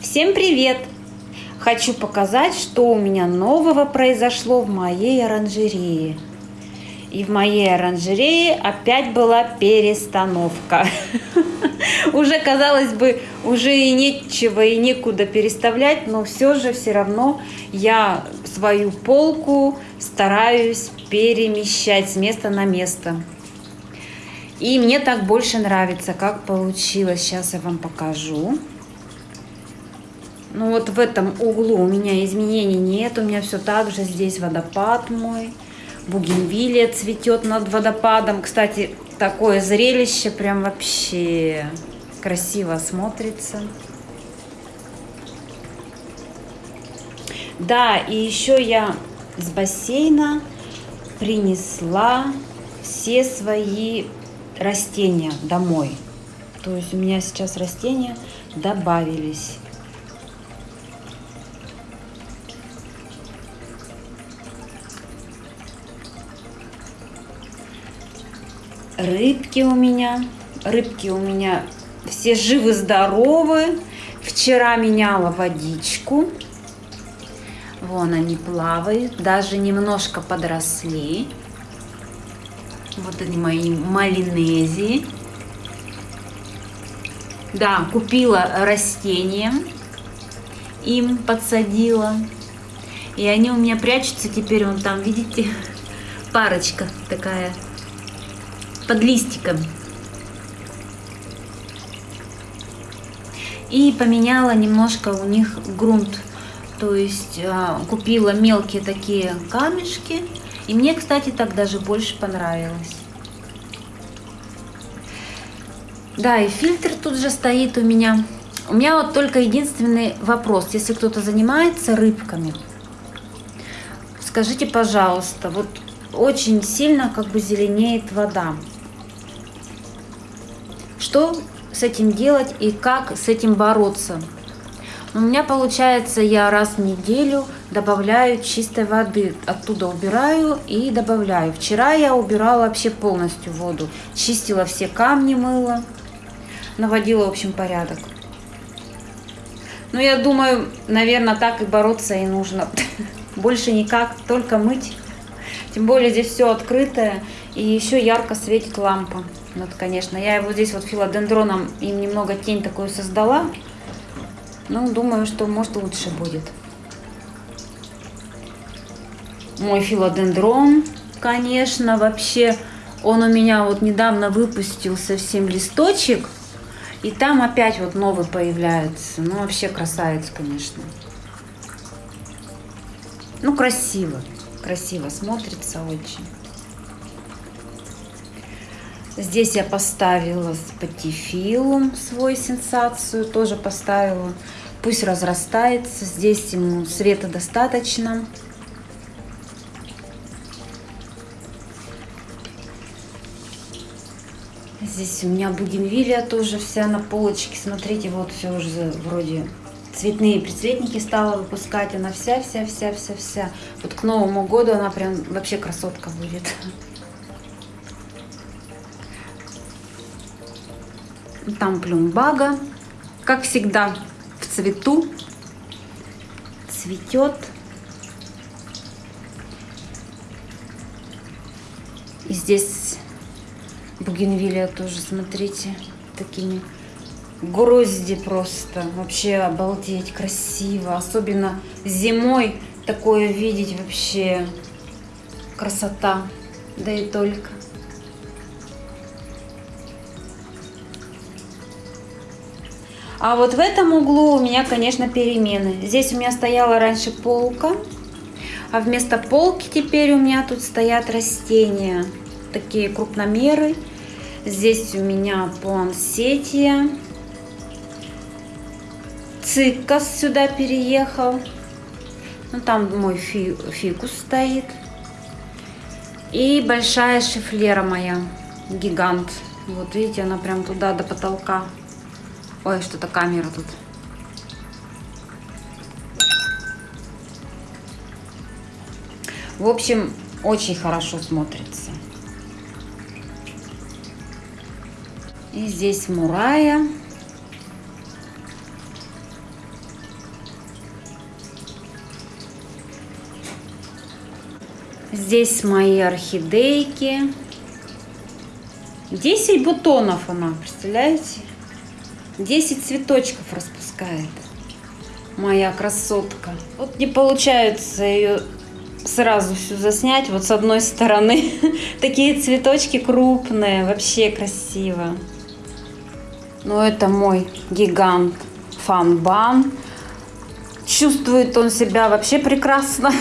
Всем привет! Хочу показать, что у меня нового произошло в моей оранжерее. И в моей оранжерее опять была перестановка. Уже, казалось бы, уже и нечего и некуда переставлять, но все же все равно я свою полку стараюсь перемещать с места на место. И мне так больше нравится, как получилось. Сейчас я вам покажу. Ну вот в этом углу у меня изменений нет. У меня все так же. Здесь водопад мой. Бугенвилия цветет над водопадом. Кстати, такое зрелище прям вообще красиво смотрится. Да, и еще я с бассейна принесла все свои растения домой. То есть у меня сейчас растения добавились. Рыбки у меня, рыбки у меня все живы-здоровы. Вчера меняла водичку. Вон они плавают, даже немножко подросли. Вот они мои малинезии. Да, купила растения, им подсадила. И они у меня прячутся теперь, вон там, видите, парочка такая под листиком. И поменяла немножко у них грунт. То есть а, купила мелкие такие камешки и мне, кстати, так даже больше понравилось. Да, и фильтр тут же стоит у меня. У меня вот только единственный вопрос. Если кто-то занимается рыбками, скажите, пожалуйста, вот очень сильно как бы зеленеет вода. Что с этим делать и как с этим бороться? У меня получается, я раз в неделю добавляю чистой воды. Оттуда убираю и добавляю. Вчера я убирала вообще полностью воду. Чистила все камни, мыла. Наводила, в общем, порядок. Ну, я думаю, наверное, так и бороться и нужно. Больше никак, только мыть. Тем более здесь все открытое. И еще ярко светит лампа. Вот, конечно, я его здесь вот филодендроном им немного тень такую создала. Ну, думаю, что может лучше будет. Мой филодендрон, конечно, вообще, он у меня вот недавно выпустил совсем листочек. И там опять вот новый появляется. Ну, вообще красавец, конечно. Ну, красиво. Красиво смотрится очень. Здесь я поставила спатифилум свой сенсацию, тоже поставила. Пусть разрастается, здесь ему света достаточно. Здесь у меня бугенвилия тоже вся на полочке. Смотрите, вот все уже вроде цветные прицветники стала выпускать. Она вся-вся-вся-вся-вся. Вот к Новому году она прям вообще красотка будет. Там плюмбага, как всегда, в цвету. Цветет. И здесь бугенвилия тоже, смотрите, такими грозди просто. Вообще обалдеть, красиво. Особенно зимой такое видеть вообще красота. Да и только. А вот в этом углу у меня, конечно, перемены. Здесь у меня стояла раньше полка, а вместо полки теперь у меня тут стоят растения. Такие крупномеры. Здесь у меня плансетия. Цикас сюда переехал. Ну, там мой фи фикус стоит. И большая шифлера моя, гигант. Вот видите, она прям туда до потолка. Ой, что-то камера тут. В общем, очень хорошо смотрится. И здесь мурая. Здесь мои орхидейки. 10 бутонов она, представляете? 10 цветочков распускает. Моя красотка. Вот не получается ее сразу всю заснять. Вот с одной стороны такие цветочки крупные, вообще красиво. Но это мой гигант фанбан. Чувствует он себя вообще прекрасно.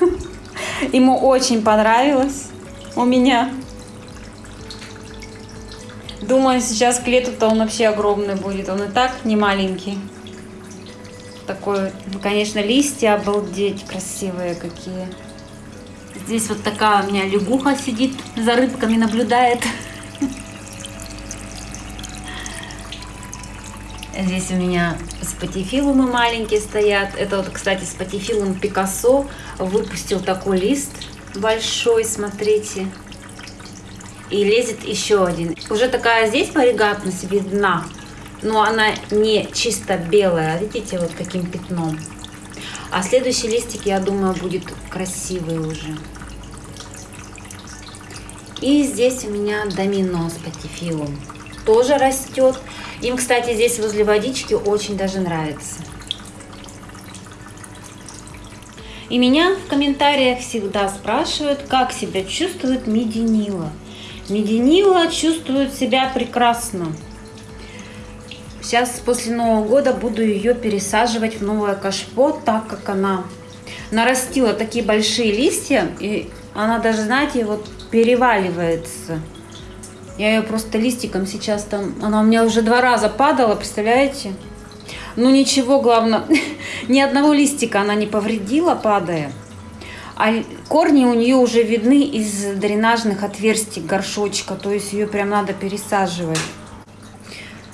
Ему очень понравилось у меня. Думаю, сейчас к лету-то он вообще огромный будет. Он и так не маленький. Такой, ну, конечно, листья обалдеть красивые какие. Здесь вот такая у меня лягуха сидит, за рыбками наблюдает. Здесь у меня спатифилумы маленькие стоят. Это вот, кстати, спатифилум Пикассо выпустил такой лист большой, смотрите. И лезет еще один. Уже такая здесь варигатность видна, но она не чисто белая. Видите, вот каким пятном. А следующий листик, я думаю, будет красивый уже. И здесь у меня домино спатифилум. Тоже растет. Им, кстати, здесь возле водички очень даже нравится. И меня в комментариях всегда спрашивают, как себя чувствует мединила. Мединила чувствует себя прекрасно. Сейчас после Нового года буду ее пересаживать в новое кашпо, так как она нарастила такие большие листья. И она даже, знаете, вот переваливается. Я ее просто листиком сейчас там... Она у меня уже два раза падала, представляете? Ну ничего, главное, ни одного листика она не повредила, падая. А корни у нее уже видны из дренажных отверстий горшочка, то есть ее прям надо пересаживать.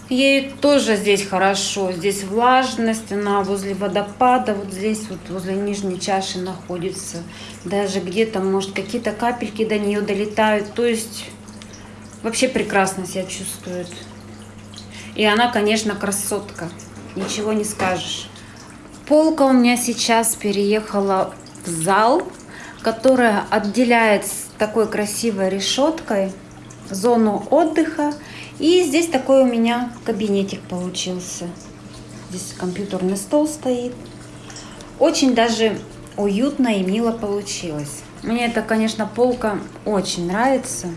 Ей тоже здесь хорошо, здесь влажность, она возле водопада, вот здесь вот возле нижней чаши находится. Даже где-то, может, какие-то капельки до нее долетают, то есть вообще прекрасно себя чувствует. И она, конечно, красотка, ничего не скажешь. Полка у меня сейчас переехала в зал, которая отделяет с такой красивой решеткой зону отдыха. И здесь такой у меня кабинетик получился. Здесь компьютерный стол стоит. Очень даже уютно и мило получилось. Мне это, конечно, полка очень нравится.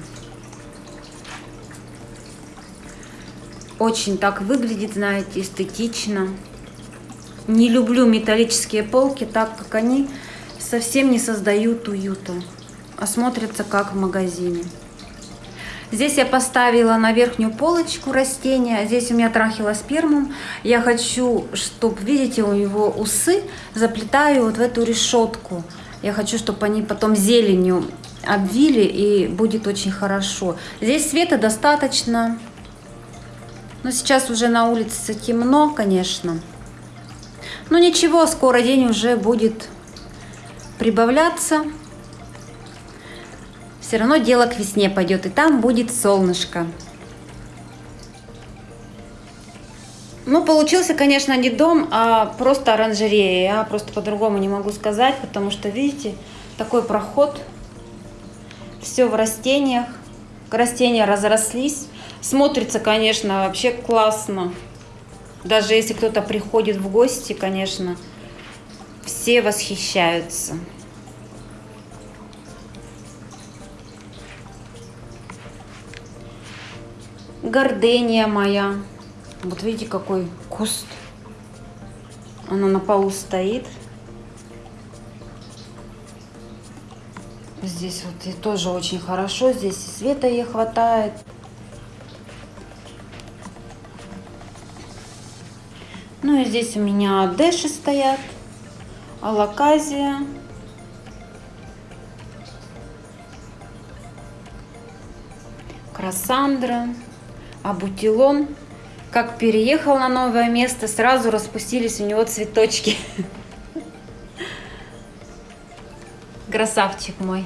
Очень так выглядит, знаете, эстетично. Не люблю металлические полки, так как они совсем не создают уюта, а смотрятся как в магазине. Здесь я поставила на верхнюю полочку растения. Здесь у меня трахилоспермум. Я хочу, чтобы, видите, у него усы заплетаю вот в эту решетку. Я хочу, чтобы они потом зеленью обвили и будет очень хорошо. Здесь света достаточно. Но сейчас уже на улице темно, конечно. Но ничего, скоро день уже будет прибавляться. Все равно дело к весне пойдет, и там будет солнышко. Ну, получился, конечно, не дом, а просто оранжерея. Я просто по-другому не могу сказать, потому что, видите, такой проход. Все в растениях. Растения разрослись. Смотрится, конечно, вообще классно. Даже если кто-то приходит в гости, конечно, все восхищаются. Гордения моя. Вот видите, какой куст. Она на полу стоит. Здесь вот и тоже очень хорошо. Здесь и света ей хватает. Ну и здесь у меня дэши стоят, алаказия. Красандра, абутилон. Как переехал на новое место, сразу распустились у него цветочки. Красавчик мой.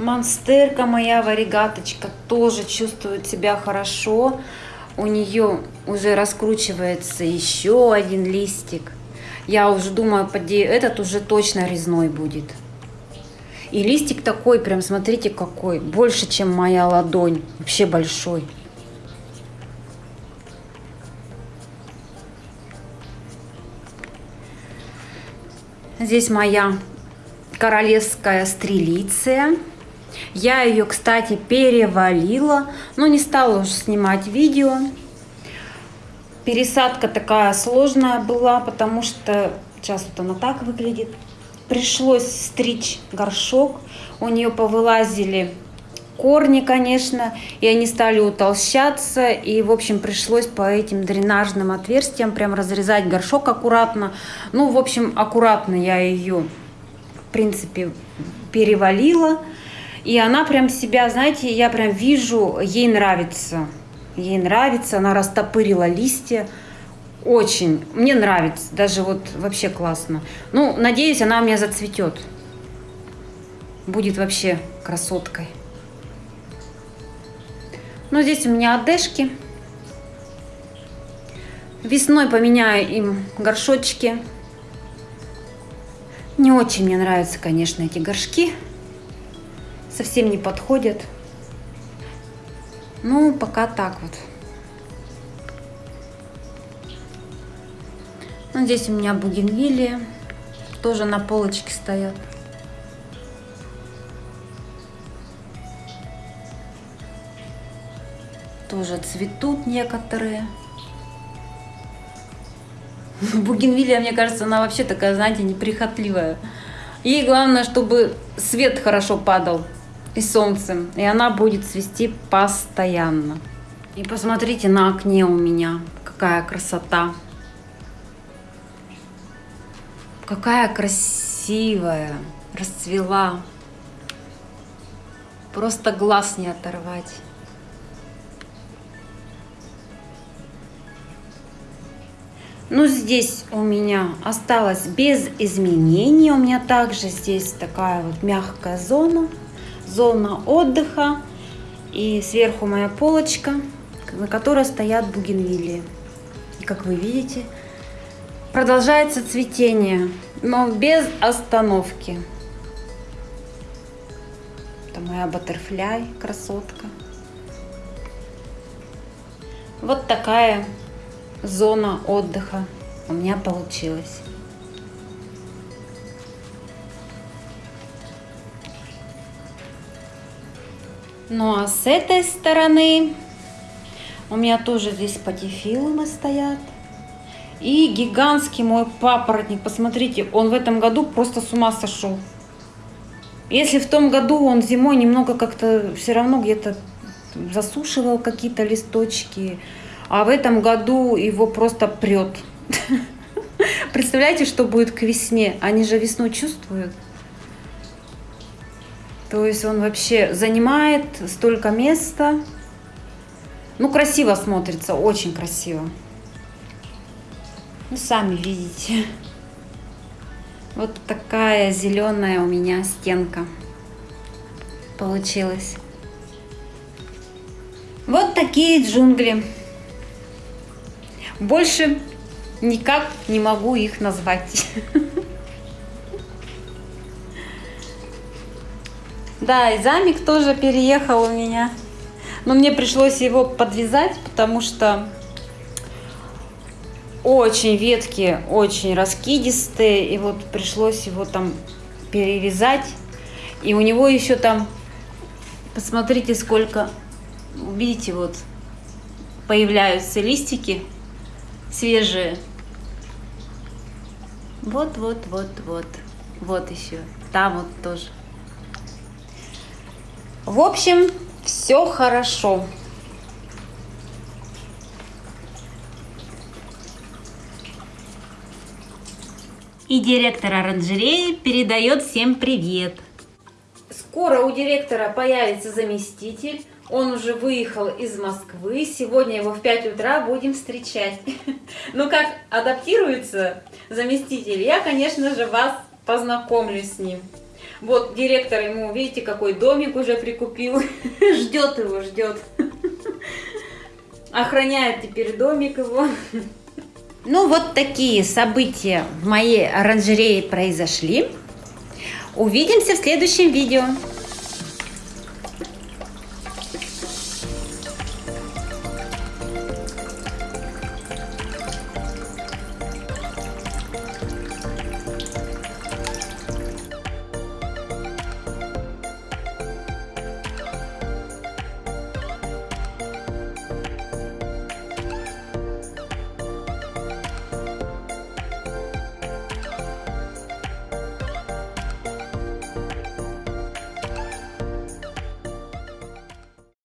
Монстерка моя варигаточка тоже чувствует себя хорошо. у нее уже раскручивается еще один листик. Я уже думаю, поди, этот уже точно резной будет. И листик такой, прям смотрите какой, больше, чем моя ладонь, вообще большой. Здесь моя королевская стрелиция. Я ее, кстати, перевалила, но не стала уже снимать видео. Пересадка такая сложная была, потому что сейчас вот она так выглядит. Пришлось стричь горшок, у нее повылазили корни, конечно, и они стали утолщаться, и, в общем, пришлось по этим дренажным отверстиям прям разрезать горшок аккуратно. Ну, в общем, аккуратно я ее, в принципе, перевалила, и она прям себя, знаете, я прям вижу, ей нравится. Ей нравится, она растопырила листья. Очень. Мне нравится. Даже вот вообще классно. Ну, надеюсь, она у меня зацветет. Будет вообще красоткой. Ну, здесь у меня одежки. Весной поменяю им горшочки. Не очень мне нравятся, конечно, эти горшки совсем не подходят. Ну, пока так вот. Ну, здесь у меня бугенвилия. Тоже на полочке стоят. Тоже цветут некоторые. Бугенвилия, мне кажется, она вообще такая, знаете, неприхотливая. Ей главное, чтобы свет хорошо падал и солнцем, и она будет цвести постоянно. И посмотрите на окне у меня, какая красота. Какая красивая, расцвела. Просто глаз не оторвать. Ну, здесь у меня осталось без изменений. У меня также здесь такая вот мягкая зона зона отдыха. И сверху моя полочка, на которой стоят бугенвилии. И как вы видите, продолжается цветение, но без остановки. Это моя баттерфляй, красотка. Вот такая зона отдыха у меня получилась. Ну а с этой стороны у меня тоже здесь патифилумы стоят. И гигантский мой папоротник, посмотрите, он в этом году просто с ума сошел. Если в том году он зимой немного как-то все равно где-то засушивал какие-то листочки, а в этом году его просто прет. Представляете, что будет к весне? Они же весну чувствуют. То есть он вообще занимает столько места. Ну, красиво смотрится, очень красиво. Ну, сами видите. Вот такая зеленая у меня стенка получилась. Вот такие джунгли. Больше никак не могу их назвать. Да, и замик тоже переехал у меня. Но мне пришлось его подвязать, потому что очень ветки, очень раскидистые. И вот пришлось его там перевязать. И у него еще там, посмотрите, сколько, видите, вот появляются листики свежие. Вот, вот, вот, вот. Вот еще. Там вот тоже. В общем, все хорошо. И директор оранжереи передает всем привет. Скоро у директора появится заместитель. Он уже выехал из Москвы. Сегодня его в 5 утра будем встречать. Ну как адаптируется заместитель, я, конечно же, вас познакомлю с ним. Вот директор ему, видите, какой домик уже прикупил. Ждет его, ждет. охраняет теперь домик его. Ну, вот такие события в моей оранжерее произошли. Увидимся в следующем видео.